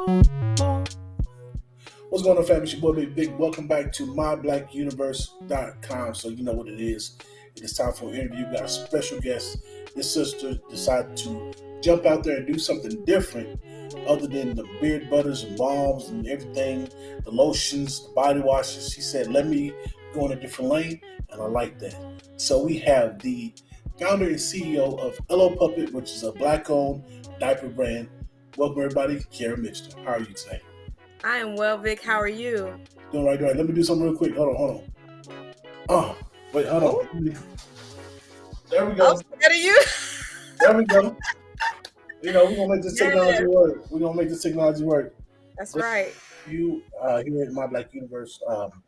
What's going on, family? It's your boy Big Vic. Welcome back to myblackuniverse.com. So you know what it is. It is time for an interview. We got a special guest. This sister decided to jump out there and do something different other than the beard butters and balms and everything, the lotions, the body washes. She said, let me go in a different lane, and I like that. So we have the founder and CEO of Elo Puppet, which is a black-owned diaper brand. Welcome everybody, Kara Mitchell. How are you today? I am well, Vic. How are you? Doing right, doing right. Let me do something real quick. Hold on, hold on. Oh, wait, hold on. There we go. Oh, better you. there we go. You know, we're gonna make this technology work. We're gonna make this technology work. That's right. You uh, here at My Black Universe, um,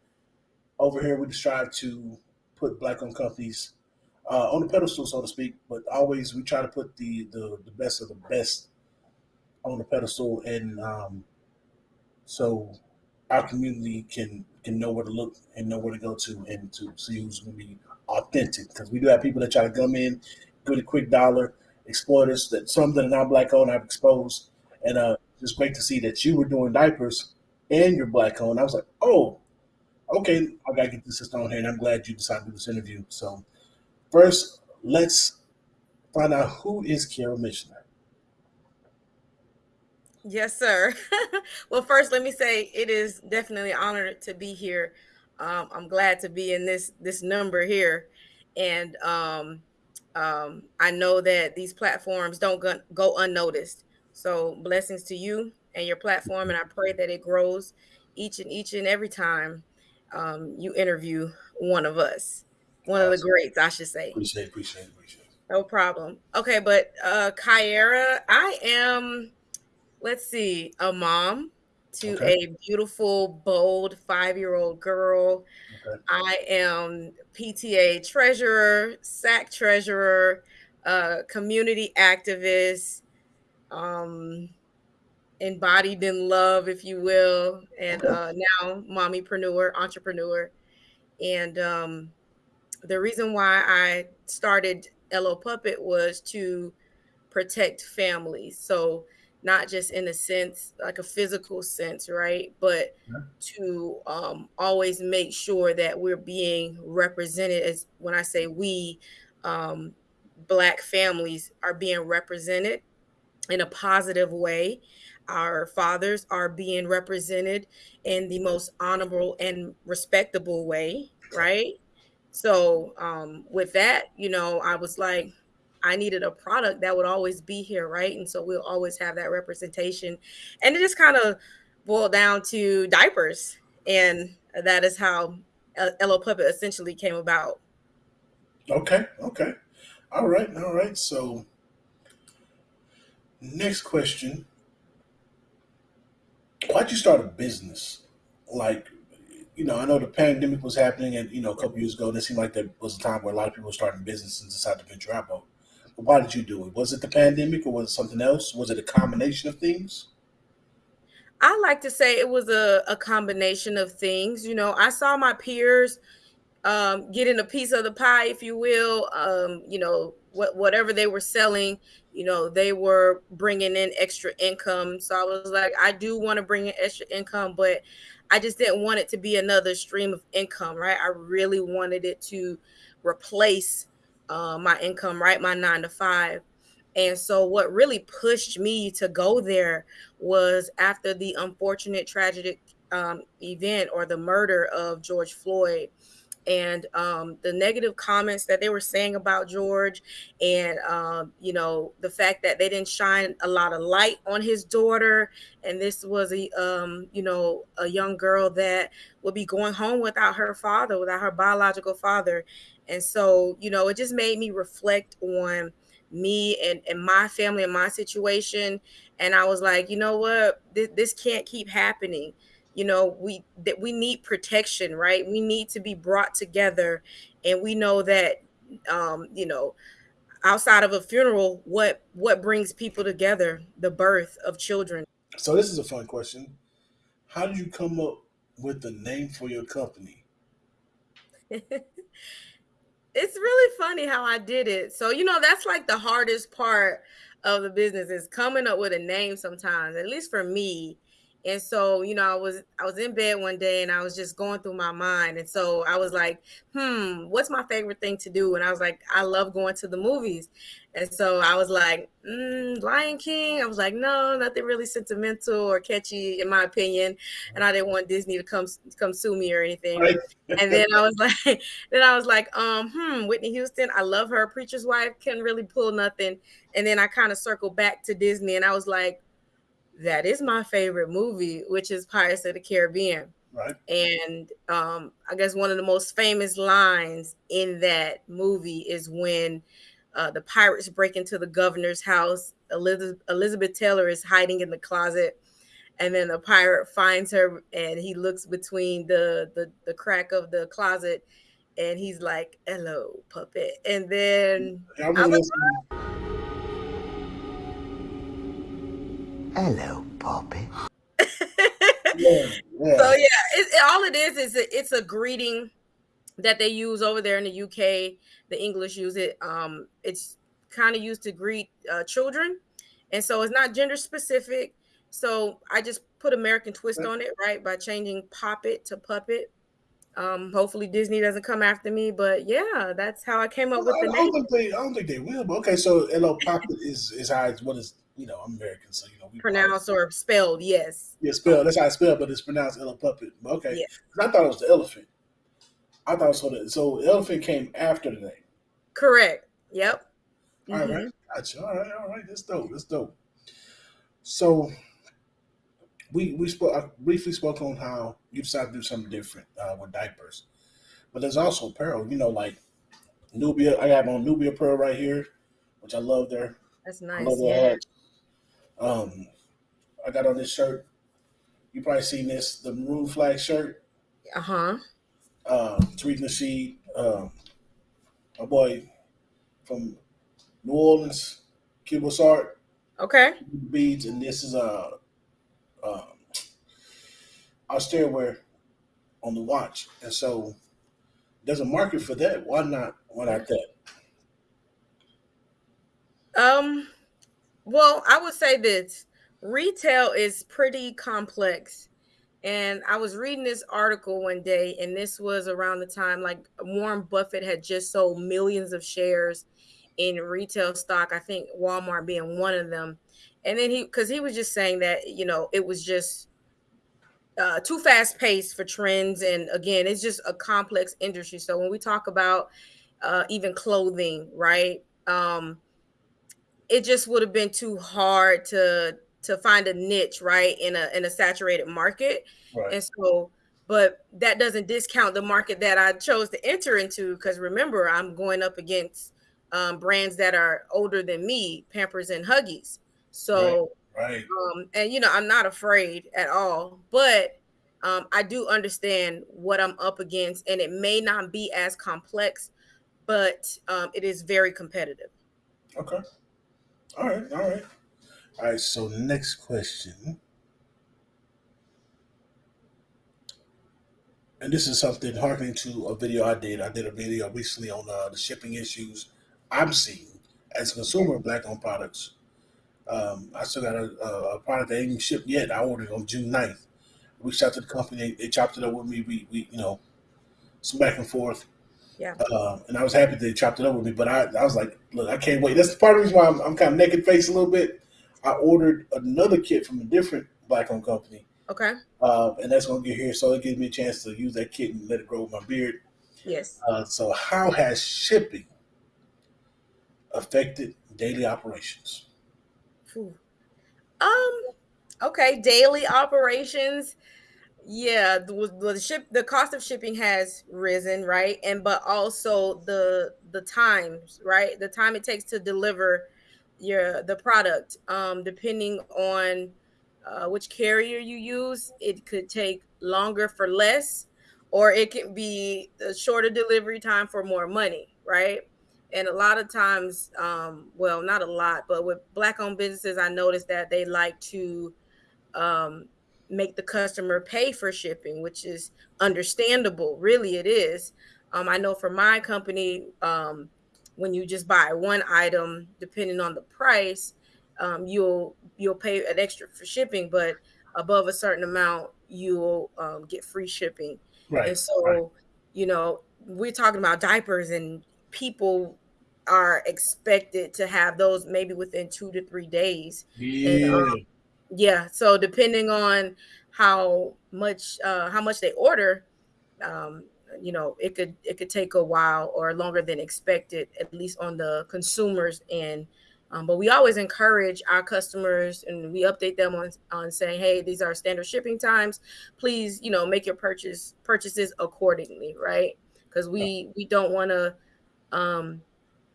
over here we strive to put black-owned companies uh, on the pedestal, so to speak. But always we try to put the the, the best of the best on a pedestal, and um, so our community can can know where to look and know where to go to and to see who's going to be authentic. Because we do have people that try to come in, get a quick dollar, exploiters that some that are not black owned I've exposed, and uh, great to see that you were doing diapers and you're black owned. I was like, oh, okay, I gotta get this system on here, and I'm glad you decided to do this interview. So, first, let's find out who is Kara Missioner. Yes, sir. well, first, let me say it is definitely honored to be here. Um, I'm glad to be in this this number here, and um, um, I know that these platforms don't go, go unnoticed. So, blessings to you and your platform, and I pray that it grows each and each and every time um, you interview one of us, one awesome. of the greats, I should say. Appreciate, appreciate, appreciate. No problem. Okay, but uh, Kyra, I am let's see, a mom to okay. a beautiful, bold five year old girl. Okay. I am PTA treasurer, SAC treasurer, uh, community activist, um, embodied in love, if you will, and uh, now mommypreneur, entrepreneur. And um, the reason why I started Elo Puppet was to protect families. So not just in a sense like a physical sense right? But yeah. to um, always make sure that we're being represented as when i say we um, black families are being represented in a positive way. Our fathers are being represented in the most honorable and respectable way right? So um, with that you know i was like I needed a product that would always be here, right? And so we'll always have that representation. And it just kind of boiled down to diapers. And that is how uh, Elo Puppet essentially came about. Okay, okay. All right, all right. So, next question Why'd you start a business? Like, you know, I know the pandemic was happening, and you know, a couple years ago, and it seemed like there was a time where a lot of people were starting businesses and decided to venture out. But why did you do it? Was it the pandemic or was it something else? Was it a combination of things? I like to say it was a, a combination of things. You know, I saw my peers um, getting a piece of the pie, if you will. Um, you know, what whatever they were selling, you know, they were bringing in extra income. So I was like, I do want to bring in extra income, but I just didn't want it to be another stream of income, right? I really wanted it to replace uh, my income, right? My nine to five. And so, what really pushed me to go there was after the unfortunate tragic um, event or the murder of George Floyd and um, the negative comments that they were saying about George, and um, you know the fact that they didn't shine a lot of light on his daughter, and this was a um, you know a young girl that would be going home without her father, without her biological father, and so, you know, it just made me reflect on me and, and my family and my situation. And I was like, you know what? This, this can't keep happening. You know, we that we need protection, right? We need to be brought together. And we know that um, you know, outside of a funeral, what what brings people together? The birth of children. So this is a fun question. How did you come up with the name for your company? it's really funny how I did it. So, you know, that's like the hardest part of the business is coming up with a name sometimes, at least for me. And so, you know, I was I was in bed one day and I was just going through my mind. And so I was like, hmm, what's my favorite thing to do? And I was like, I love going to the movies. And so I was like, mm, Lion King. I was like, no, nothing really sentimental or catchy in my opinion. And I didn't want Disney to come come sue me or anything. Right. and then I was like, then I was like, um, hmm, Whitney Houston. I love her. Preacher's Wife can really pull nothing. And then I kind of circled back to Disney and I was like, that is my favorite movie, which is Pirates of the Caribbean. Right. And um, I guess one of the most famous lines in that movie is when uh, the pirates break into the governor's house. Elizabeth, Elizabeth Taylor is hiding in the closet, and then the pirate finds her, and he looks between the the, the crack of the closet, and he's like, "Hello, puppet." And then I was, Hello, Poppy. yeah, yeah. So yeah, it, it, all it is is a, it's a greeting that they use over there in the UK. The English use it. Um, it's kind of used to greet uh, children, and so it's not gender specific. So I just put American twist on it, right, by changing Poppet to Puppet. Um, hopefully Disney doesn't come after me, but yeah, that's how I came up well, with the I name. Don't think they, I don't think they will, but okay. So hello, Poppet is is how it's what is you know, I'm American, so you know, we pronounced or spelled, yes. Yeah, spelled. That's how it's spelled, but it's pronounced Ella Puppet. Okay, yeah. I thought it was the elephant. I thought so. That so the elephant came after the name. Correct. Yep. All mm-hmm. right, gotcha. All right, all right. That's dope. That's dope. So we we spoke. I briefly spoke on how you decided to do something different uh, with diapers, but there's also apparel. You know, like Nubia. I got on Nubia apparel right here, which I love. There. That's nice. I love yeah. Um, I got on this shirt. You probably seen this, the maroon flag shirt. Uh-huh. Uh Tariq Nasheed, uh, my boy from New Orleans, Cuba Art. Okay. Beads, and this is a uh, uh, our on the watch, and so there's a market for that. Why not? Why not that? Um, well, I would say this retail is pretty complex. And I was reading this article one day, and this was around the time like Warren Buffett had just sold millions of shares in retail stock. I think Walmart being one of them. And then he, because he was just saying that, you know, it was just uh, too fast paced for trends. And again, it's just a complex industry. So when we talk about uh, even clothing, right? Um, it just would have been too hard to to find a niche right in a in a saturated market right. and so but that doesn't discount the market that i chose to enter into because remember i'm going up against um, brands that are older than me pampers and huggies so right, right. Um, and you know i'm not afraid at all but um, i do understand what i'm up against and it may not be as complex but um, it is very competitive okay all right, all right. All right, so next question. And this is something harkening to a video I did. I did a video recently on uh, the shipping issues I'm seeing as a consumer of black owned products. Um, I still got a, a, product that ain't shipped yet. I ordered on June 9th. Reached out to the company, they, they chopped it up with me. We, we, you know, some back and forth. Yeah. Uh, and I was happy they chopped it up with me, but I, I was like, look, I can't wait. That's the part of the reason why I'm, I'm kind of naked face a little bit. I ordered another kit from a different black owned company. Okay. Uh, and that's going to get here. So it gives me a chance to use that kit and let it grow with my beard. Yes. Uh, so, how has shipping affected daily operations? Um, okay, daily operations yeah the, the ship the cost of shipping has risen right? And but also the the times right? The time it takes to deliver your the product um depending on uh, which carrier you use it could take longer for less or it can be a shorter delivery time for more money right? And a lot of times um well not a lot but with black owned businesses i noticed that they like to um make the customer pay for shipping, which is understandable. Really, it is. Um, I know for my company, um, when you just buy one item, depending on the price, um, you'll you'll pay an extra for shipping, but above a certain amount, you'll um, get free shipping. Right. And so, right. you know, we're talking about diapers, and people are expected to have those maybe within two to three days. Yeah. And, um, yeah. So depending on how much uh, how much they order, um, you know, it could it could take a while or longer than expected, at least on the consumers end. Um, but we always encourage our customers and we update them on, on saying, hey, these are standard shipping times. Please, you know, make your purchase purchases accordingly, right? Because we we don't want to um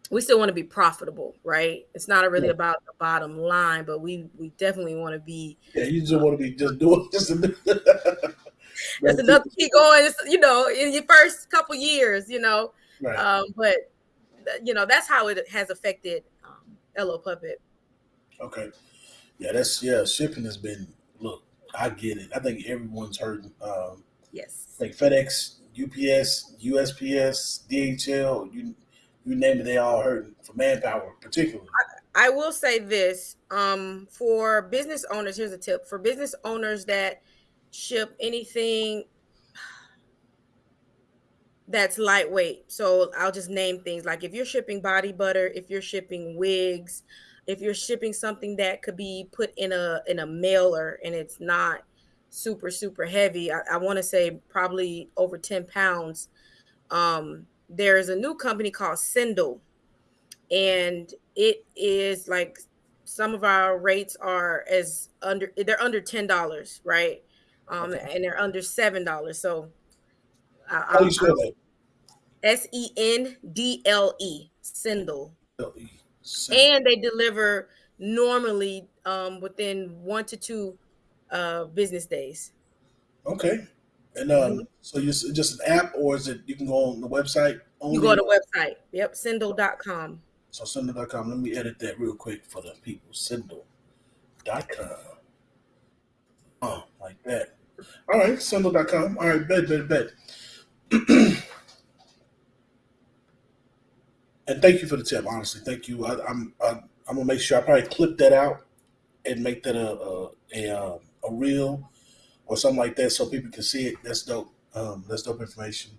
we still want to be profitable, right? It's not really yeah. about the bottom line, but we we definitely want to be. Yeah, you just want to be just doing just. That's enough to keep going. you know, in your first couple years, you know, right. um, but you know that's how it has affected um, LO Puppet. Okay, yeah, that's yeah. Shipping has been look. I get it. I think everyone's hurting. Um, yes, like FedEx, UPS, USPS, DHL. You you name it, they all hurting for manpower, particularly. I, I will say this um, for business owners. Here's a tip for business owners that ship anything that's lightweight. So I'll just name things like if you're shipping body butter, if you're shipping wigs, if you're shipping something that could be put in a in a mailer and it's not super super heavy. I, I want to say probably over 10 pounds. Um, there's a new company called Sendle, and it is like some of our rates are as under they're under ten dollars, right? Um, okay. and they're under seven dollars. So, uh, how do you spell that? S E N D L E Sendle. And they deliver normally um, within one to two uh, business days. Okay. And um, so you just an app, or is it you can go on the website? Only? You go to the website. Yep, Sendle.com. So Sendle.com. Let me edit that real quick for the people. Sendle.com. Oh, like that. All right, Sendle.com. All right, bet, bet, bet. and thank you for the tip. Honestly, thank you. I, am I'm, I'm gonna make sure I probably clip that out and make that a a, a, um, a reel or something like that so people can see it. That's dope. Um, that's dope information.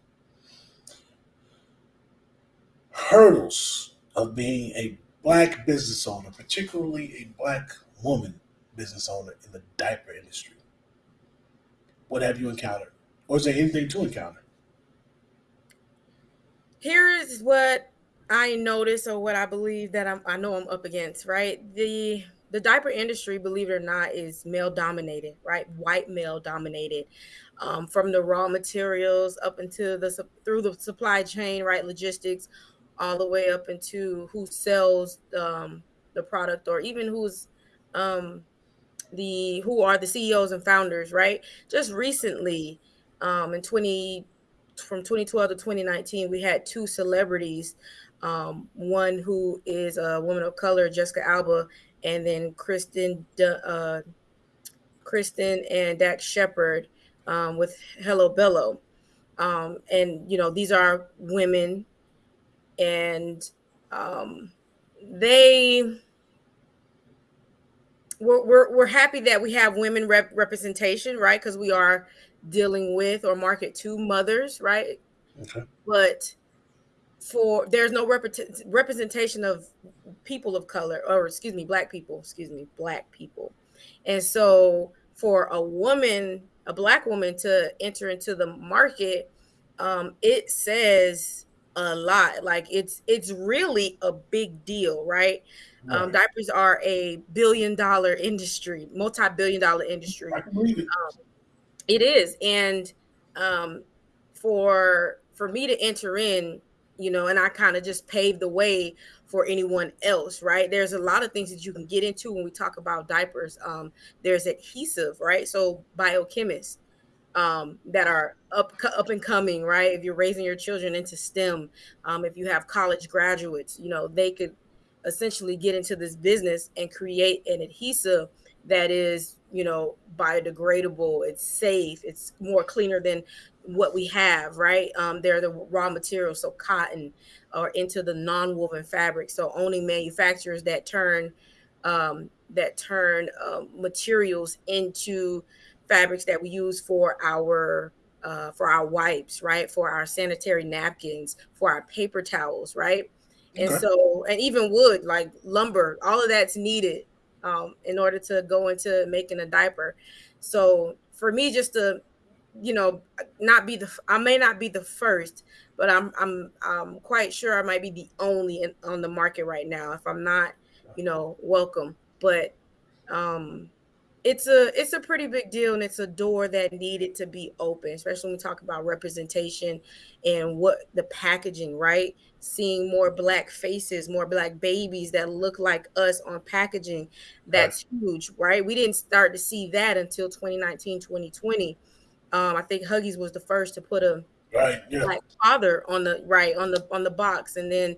Hurdles of being a black business owner, particularly a black woman business owner in the diaper industry. What have you encountered? Or is there anything to encounter? Here is what I notice or what I believe that I'm, I know I'm up against, right? The the diaper industry, believe it or not, is male dominated, right? White male dominated, um, from the raw materials up into the through the supply chain, right? Logistics, all the way up into who sells um, the product, or even who's um, the who are the CEOs and founders, right? Just recently, um, in twenty from 2012 to 2019, we had two celebrities. Um, one who is a woman of color, Jessica Alba, and then Kristen, uh, Kristen and Dax Shepard um, with Hello Bello. Um, and you know these are women, and um, they we're, we're, we're happy that we have women rep- representation, right? Because we are dealing with or market to mothers, right? Okay. But for there's no rep- representation of people of color or excuse me black people excuse me black people. And so for a woman a black woman to enter into the market um, it says a lot. Like it's it's really a big deal right. Um, diapers are a billion dollar industry multi-billion dollar industry. Um, it is. And um, for for me to enter in you know, and I kind of just paved the way for anyone else, right? There's a lot of things that you can get into when we talk about diapers. Um, there's adhesive, right? So biochemists um, that are up up and coming, right? If you're raising your children into STEM, um, if you have college graduates, you know, they could essentially get into this business and create an adhesive that is, you know, biodegradable. It's safe. It's more cleaner than what we have, right? Um, they're the raw materials, so cotton or into the non-woven fabric. So owning manufacturers that turn um, that turn um, materials into fabrics that we use for our uh, for our wipes, right? For our sanitary napkins, for our paper towels, right? Okay. And so, and even wood, like lumber, all of that's needed um, in order to go into making a diaper. So for me, just to you know, not be the I may not be the first, but I'm I'm I'm quite sure I might be the only in, on the market right now. If I'm not, you know, welcome. But um it's a it's a pretty big deal and it's a door that needed to be open especially when we talk about representation and what the packaging right seeing more black faces more black babies that look like us on packaging that's right. huge right we didn't start to see that until 2019 2020 um, I think Huggies was the first to put a right yeah. black father on the right on the on the box, and then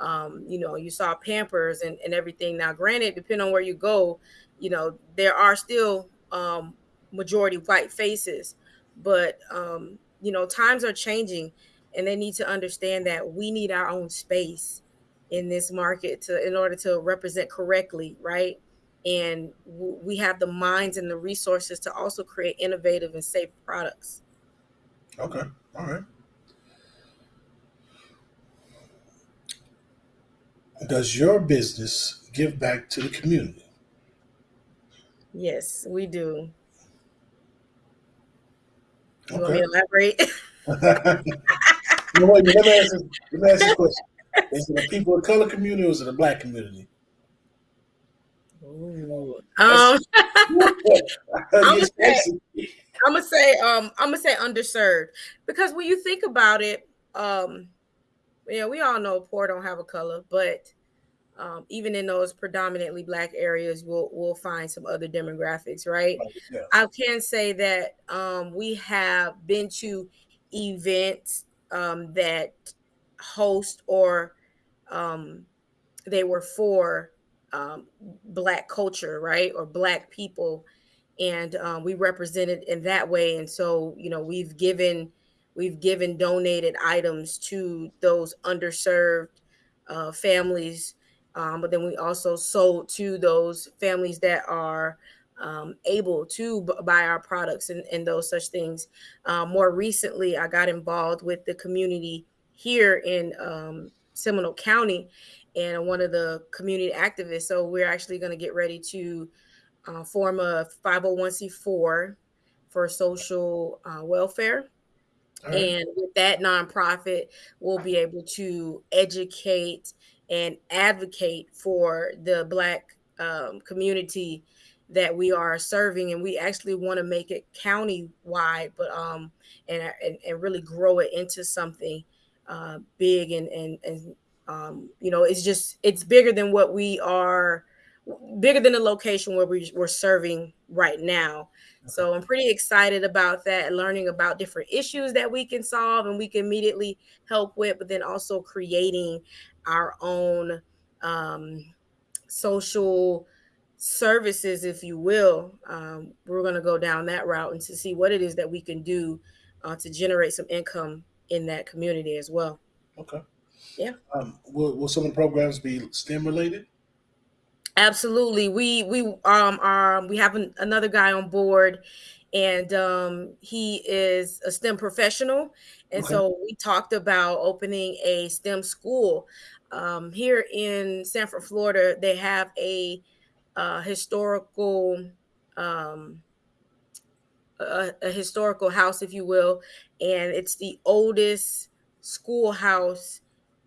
um, you know you saw Pampers and, and everything. Now, granted, depending on where you go, you know there are still um, majority white faces, but um, you know times are changing, and they need to understand that we need our own space in this market to in order to represent correctly, right? And we have the minds and the resources to also create innovative and safe products. Okay, all right. Does your business give back to the community? Yes, we do. You okay. want me to elaborate? no, wait, let, me ask this, let me ask this question. Is it the people of color community or is it the black community? Um, I'm, gonna say, I'm gonna say, um, I'm gonna say underserved because when you think about it, um, yeah, we all know poor don't have a color, but um, even in those predominantly black areas, we'll we'll find some other demographics, right? Yeah. I can say that um, we have been to events um, that host or um, they were for um, black culture, right, or black people, and um, we represented in that way. And so, you know, we've given we've given donated items to those underserved uh, families, um, but then we also sold to those families that are um, able to buy our products and, and those such things. Um, more recently, I got involved with the community here in um, Seminole County, and one of the community activists. So we're actually going to get ready to uh, form a 501c4 for social uh, welfare. Right. And with that nonprofit, we'll be able to educate and advocate for the Black um, community that we are serving. And we actually want to make it county wide, but um, and, and, and really grow it into something uh, big and, and, and um, you know, it's just it's bigger than what we are, bigger than the location where we, we're serving right now. So I'm pretty excited about that, learning about different issues that we can solve and we can immediately help with, but then also creating our own um, social services, if you will. Um, we're going to go down that route and to see what it is that we can do uh, to generate some income in that community as well. Okay. Yeah. Um, will, will some of the programs be STEM related? Absolutely. We we um are we have an, another guy on board, and um, he is a STEM professional, and okay. so we talked about opening a STEM school. Um, here in Sanford, Florida, they have a uh, historical um, a, a historical house, if you will, and it's the oldest schoolhouse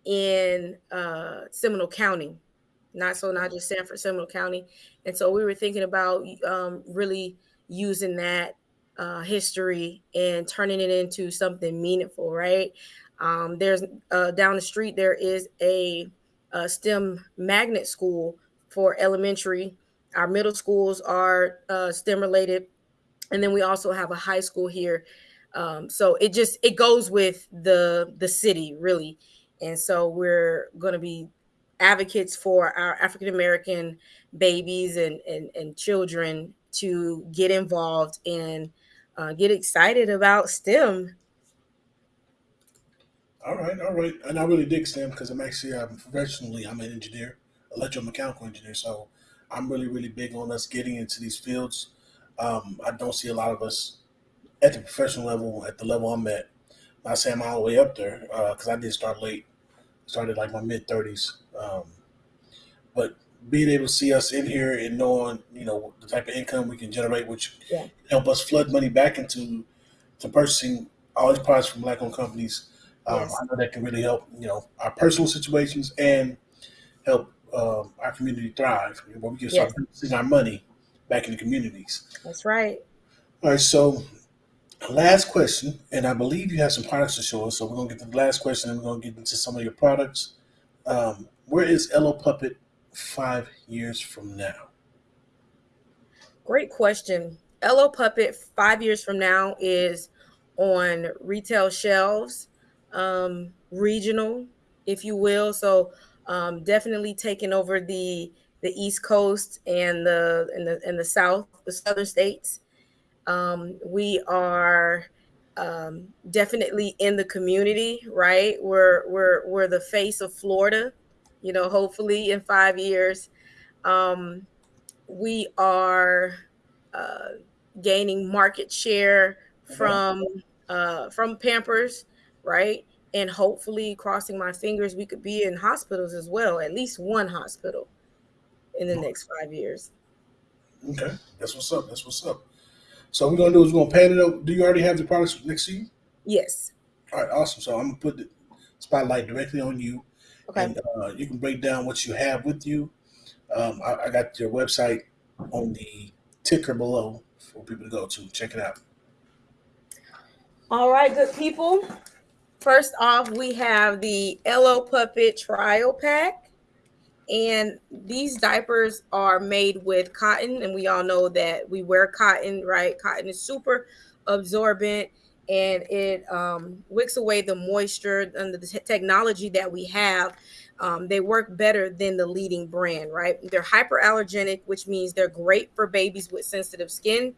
in uh, Seminole County, not so not just Sanford, Seminole County. And so we were thinking about um, really using that uh, history and turning it into something meaningful, right? Um, there's uh, down the street, there is a, a, STEM magnet school for elementary. Our middle schools are uh, STEM related. And then we also have a high school here. Um, so it just it goes with the the city really and so we're going to be advocates for our African American babies and, and, and, children to get involved and uh, get excited about STEM All right, all right. And I really dig STEM because I'm actually I'm professionally I'm an engineer, electromechanical engineer. So I'm really, really big on us getting into these fields. Um, I don't see a lot of us at the professional level, at the level I'm at. Not saying I'm all the way up there because uh, I did start late, started like my mid 30s. Um, but being able to see us in here and knowing, you know, the type of income we can generate, which yeah. help us flood money back into to purchasing all these products from black-owned companies. Um, yes. I know that can really help, you know, our personal situations and help um, our community thrive. Where we can start yes. our money back in the communities. That's right. All right. So, last question, and I believe you have some products to show us. So we're gonna get to the last question, and we're gonna get into some of your products. Um, where is LO Puppet five years from now? Great question. LO Puppet five years from now is on retail shelves, um, regional, if you will. So um, definitely taking over the the East Coast and the and the and the South, the Southern states. Um, we are um, definitely in the community, right? We're we're we're the face of Florida. You know, hopefully in five years, um, we are uh, gaining market share from uh, from Pampers, right? And hopefully, crossing my fingers, we could be in hospitals as well, at least one hospital in the next five years. Okay, that's what's up. That's what's up. So we're gonna do is we're gonna pan it up. Do you already have the products next to you? Yes. All right, awesome. So I'm gonna put the spotlight directly on you, okay. and uh, you can break down what you have with you. Um, I, I got your website on the ticker below for people to go to. Check it out. All right, good people. First off, we have the LO Puppet Trial Pack. And these diapers are made with cotton. And we all know that we wear cotton, right? Cotton is super absorbent and it um, wicks away the moisture under the technology that we have. Um, they work better than the leading brand, right? They're hyperallergenic, which means they're great for babies with sensitive skin.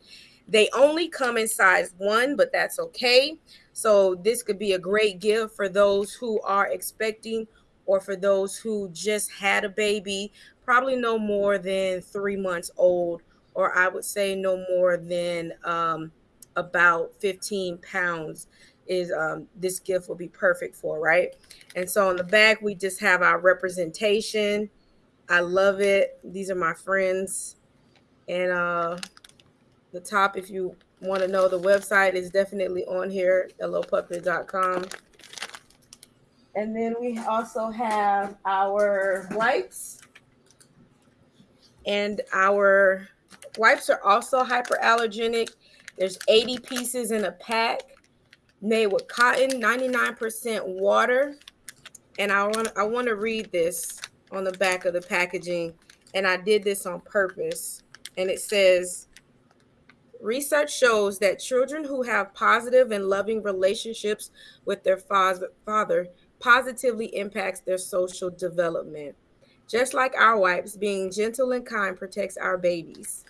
They only come in size one, but that's okay. So this could be a great gift for those who are expecting or for those who just had a baby, probably no more than three months old, or I would say no more than um, about 15 pounds is um, this gift will be perfect for, right? And so on the back, we just have our representation. I love it. These are my friends. And uh, the top, if you want to know, the website is definitely on here, lopuppet.com. And then we also have our wipes. And our wipes are also hyperallergenic. There's 80 pieces in a pack made with cotton, 99% water. And I want I want to read this on the back of the packaging. And I did this on purpose. And it says, Research shows that children who have positive and loving relationships with their father positively impacts their social development. Just like our wipes, being gentle and kind protects our babies.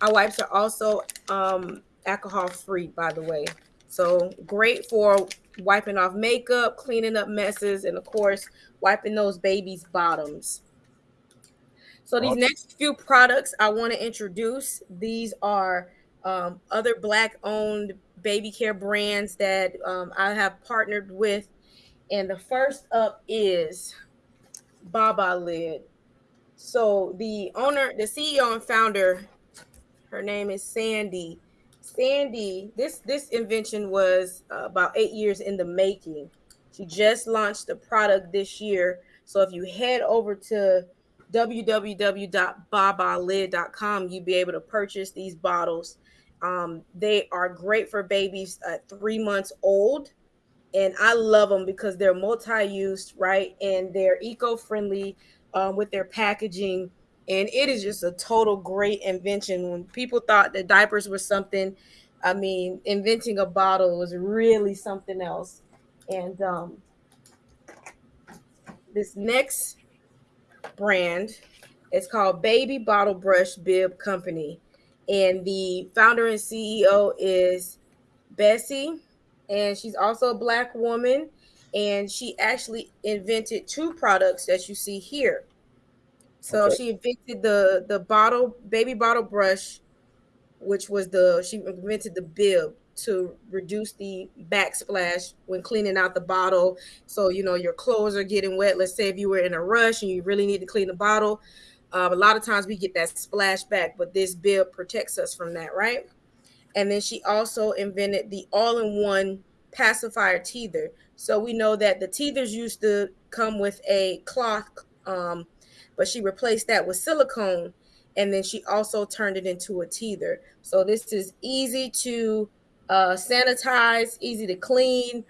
Our wipes are also um, alcohol free, by the way. So great for wiping off makeup, cleaning up messes, and of course, wiping those babies' bottoms. So these next few products I want to introduce, these are um, other black owned baby care brands that um, I have partnered with. And the first up is Baba Lid. So the owner, the CEO and founder, her name is Sandy. Sandy, this this invention was uh, about eight years in the making. She just launched the product this year. So if you head over to www.babalid.com, you'll be able to purchase these bottles. Um, they are great for babies at three months old. And I love them because they're multi used, right? And they're eco friendly um, with their packaging. And it is just a total great invention. When people thought that diapers were something, I mean, inventing a bottle was really something else. And um, this next brand is called Baby Bottle Brush Bib Company and the founder and CEO is Bessie, and she's also a black woman. and she actually invented two products that you see here. So Okay. she invented the the bottle baby bottle brush, which was the she invented the bib to reduce the backsplash when cleaning out the bottle. So you know your clothes are getting wet. Let's say if you were in a rush and you really need to clean the bottle, um, a lot of times we get that splash back, but this bib protects us from that, right? And then she also invented the all-in-one pacifier teether. So we know that the teethers used to come with a cloth, um, but she replaced that with silicone, and then she also turned it into a teether. So this is easy to uh, sanitize, easy to clean,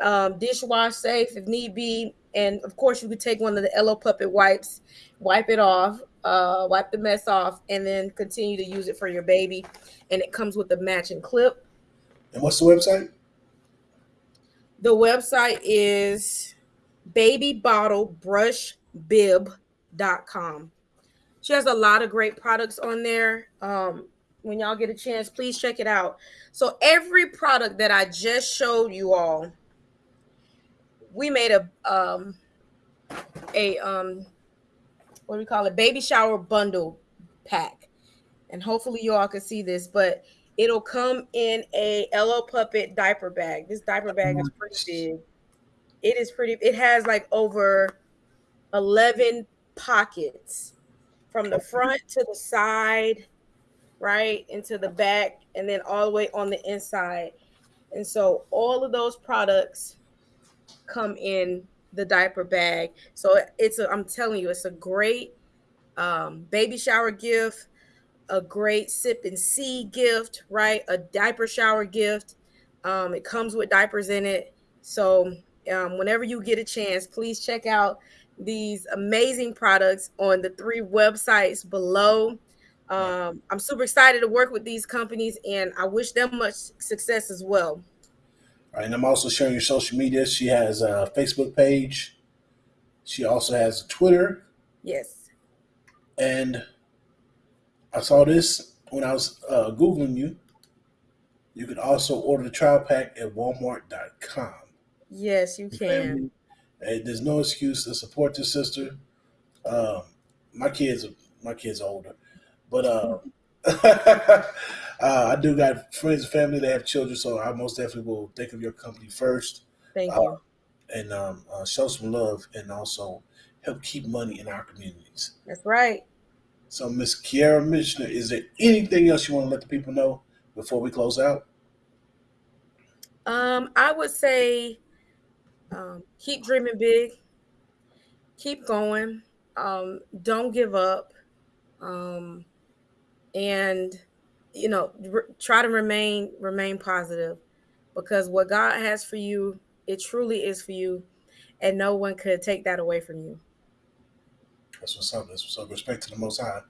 um, dishwash safe if need be, and of course you could take one of the Elo Puppet wipes, wipe it off, uh, wipe the mess off, and then continue to use it for your baby. And it comes with a matching clip. And what's the website? The website is babybottlebrushbib.com. She has a lot of great products on there. Um, when y'all get a chance, please check it out. So every product that I just showed you all, we made a um a um what do we call it? Baby shower bundle pack. And hopefully you all can see this, but it'll come in a Elo Puppet diaper bag. This diaper bag is pretty big. It is pretty, it has like over 11 pockets from the front to the side, right? Into the back, and then all the way on the inside. And so all of those products come in the diaper bag. So it's a, I'm telling you, it's a great um, baby shower gift, a great sip and see gift, right? A diaper shower gift. Um, it comes with diapers in it. So um, whenever you get a chance, please check out these amazing products on the three websites below. Um, I'm super excited to work with these companies and I wish them much success as well. Right, and I'm also sharing your social media. She has a Facebook page. She also has a Twitter. Yes. And I saw this when I was uh, Googling you. You can also order the trial pack at walmart.com. Yes, you can. Hey, there's no excuse to support this sister. Um, my kids, my kids are older, but uh, uh, I do got friends and family that have children, so I most definitely will think of your company first Thank Uh, you. and um, uh, show some love and also help keep money in our communities. That's right. So, Miss Kiara Michener, is there anything else you want to let the people know before we close out? Um, I would say um, keep dreaming big, keep going, um, don't give up, um, and you know, try to remain remain positive because what God has for you, it truly is for you, and no one could take that away from you. That's what's up. That's what's up. Respect to the Most High.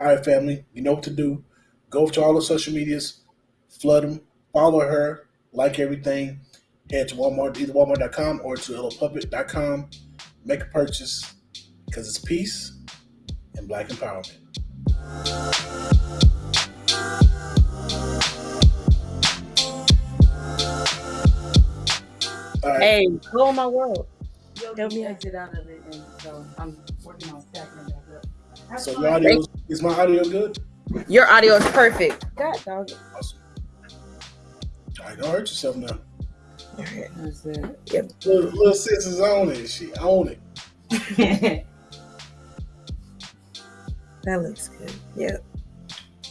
All right, family. You know what to do. Go to all the social medias, flood them, follow her, like everything. Head to Walmart, either Walmart.com or to LLPuppet.com. Make a purchase because it's peace and black empowerment. Hey, blow my world. You'll Help me out. exit out of it, and so I'm working on stacking it back up. Have So your audio is my audio good? Your audio is perfect. God dog. it. Awesome. All right, don't hurt yourself now. That's it. Little, little sis is on it. She own it. That looks good. Yep.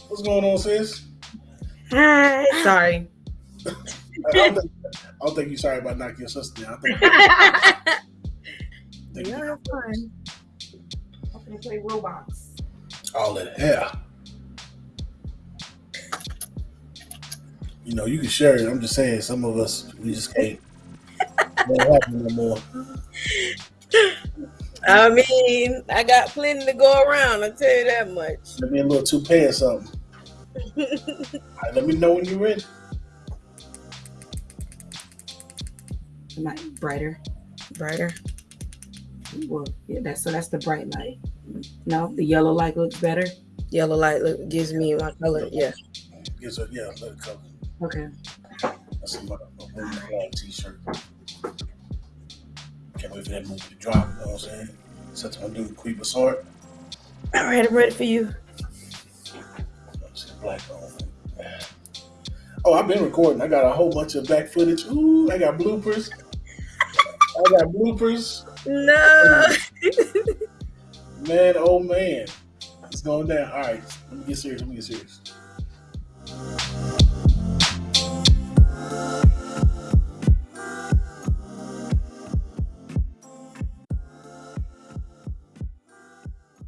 What's going on, sis? Hi. Sorry. I don't, think, I don't think you're sorry about knocking your sister down. I think, think Yeah, fun. I'm gonna play Roblox. all that hair. You know, you can share it. I'm just saying, some of us we just can't. Won't happen no more. I mean, I got plenty to go around. I'll tell you that much. Let me a little toupee or something. All right, let me know when you're ready. light brighter. Brighter. Well yeah that's so that's the bright light. No the yellow light looks better? Yellow light look, gives me my color yeah. Gives a yeah better color. Okay. That's a, a, a t-shirt. Can't wait for that movie to drop you know what i'm saying? Such my dude Queen Bassard. all right i'm ready for you. Black Oh, I've been recording. I got a whole bunch of black footage. Ooh, I got bloopers. I got bloopers. No. man, oh man. It's going down. All right. Let me get serious. Let me get serious.